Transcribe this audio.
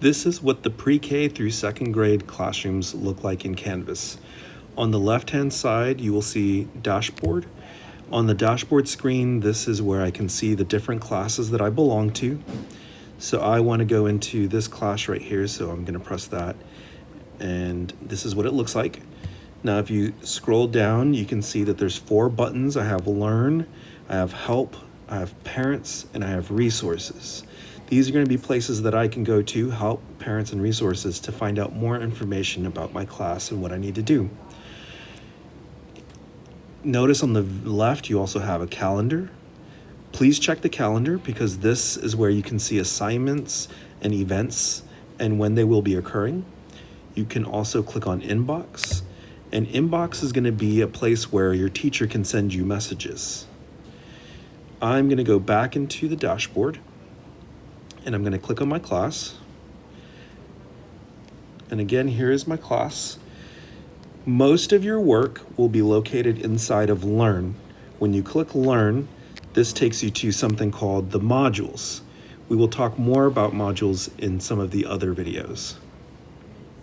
This is what the pre-K through second grade classrooms look like in Canvas. On the left-hand side, you will see dashboard. On the dashboard screen, this is where I can see the different classes that I belong to. So I want to go into this class right here, so I'm going to press that. And this is what it looks like. Now, if you scroll down, you can see that there's four buttons. I have Learn, I have Help, I have Parents, and I have Resources. These are going to be places that I can go to help parents and resources to find out more information about my class and what I need to do. Notice on the left, you also have a calendar. Please check the calendar because this is where you can see assignments and events and when they will be occurring. You can also click on inbox and inbox is going to be a place where your teacher can send you messages. I'm going to go back into the dashboard and I'm going to click on my class. And again, here is my class. Most of your work will be located inside of Learn. When you click Learn, this takes you to something called the modules. We will talk more about modules in some of the other videos.